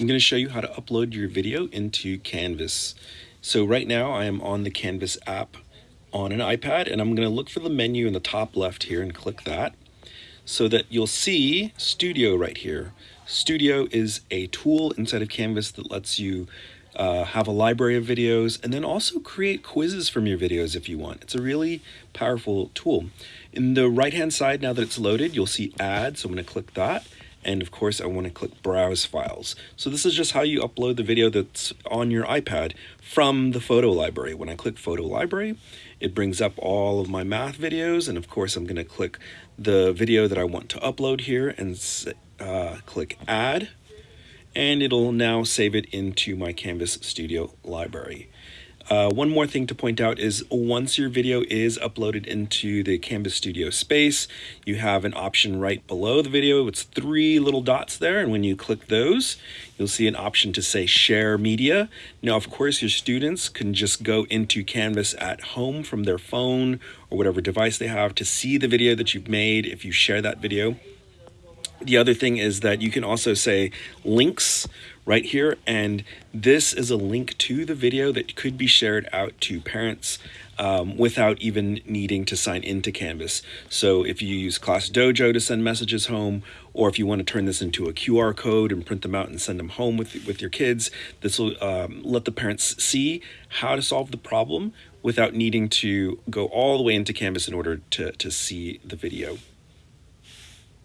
I'm going to show you how to upload your video into Canvas. So right now I am on the Canvas app on an iPad and I'm going to look for the menu in the top left here and click that so that you'll see Studio right here. Studio is a tool inside of Canvas that lets you uh, have a library of videos and then also create quizzes from your videos if you want. It's a really powerful tool. In the right hand side, now that it's loaded, you'll see add. So I'm going to click that and of course I want to click browse files. So this is just how you upload the video that's on your iPad from the photo library. When I click photo library, it brings up all of my math videos and of course I'm going to click the video that I want to upload here and uh, click add and it'll now save it into my Canvas Studio library. Uh, one more thing to point out is once your video is uploaded into the Canvas Studio space, you have an option right below the video. It's three little dots there, and when you click those, you'll see an option to say Share Media. Now, of course, your students can just go into Canvas at home from their phone or whatever device they have to see the video that you've made if you share that video. The other thing is that you can also say links right here, and this is a link to the video that could be shared out to parents um, without even needing to sign into Canvas. So if you use Class Dojo to send messages home, or if you want to turn this into a QR code and print them out and send them home with, with your kids, this will um, let the parents see how to solve the problem without needing to go all the way into Canvas in order to, to see the video.